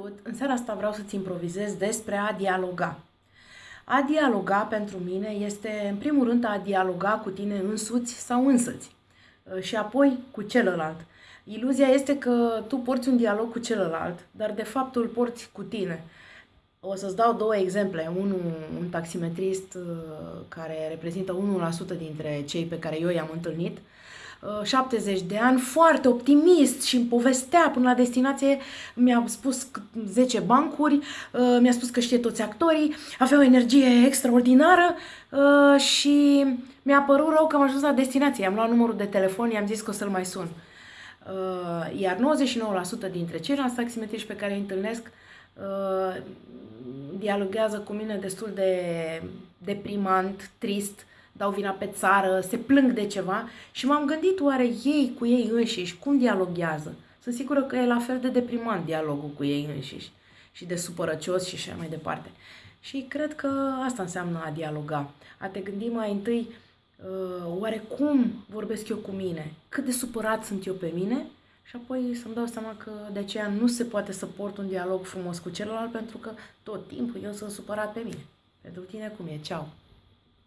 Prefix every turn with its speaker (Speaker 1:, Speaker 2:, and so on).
Speaker 1: Salut! În seara asta vreau să-ți improvizez despre a dialoga. A dialoga pentru mine este, în primul rând, a dialoga cu tine însuți sau însăți uh, și apoi cu celălalt. Iluzia este că tu porți un dialog cu celălalt, dar de fapt îl porți cu tine. O să-ți dau două exemple. Unul, un taximetrist uh, care reprezintă 1% dintre cei pe care eu i-am întâlnit, 70 uh, de ani, foarte optimist și îmi povestea până la destinație, mi-a spus 10 bancuri, uh, mi-a spus că știe toți actorii, avea o energie extraordinară uh, și mi-a părut rău că am ajuns la destinație. Am luat numărul de telefon, i-am zis că o să-l mai sun. Iar 99% dintre ceilalți taximetriști pe care îi întâlnesc dialoguează cu mine destul de deprimant, trist, dau vina pe țară, se plâng de ceva și m-am gândit oare ei cu ei înșiși cum dialoghează. Sunt sigură că e la fel de deprimant dialogul cu ei înșiși și de supărăcios și așa mai departe. Și cred că asta înseamnă a dialoga. A te gândi mai întâi uh, oare cum vorbesc eu cu mine, cât de supărat sunt eu pe mine și apoi să-mi dau seama că de aceea nu se poate să port un dialog frumos cu celălalt pentru că tot timpul eu sunt supărat pe mine. Pentru tine cum e? Ceau!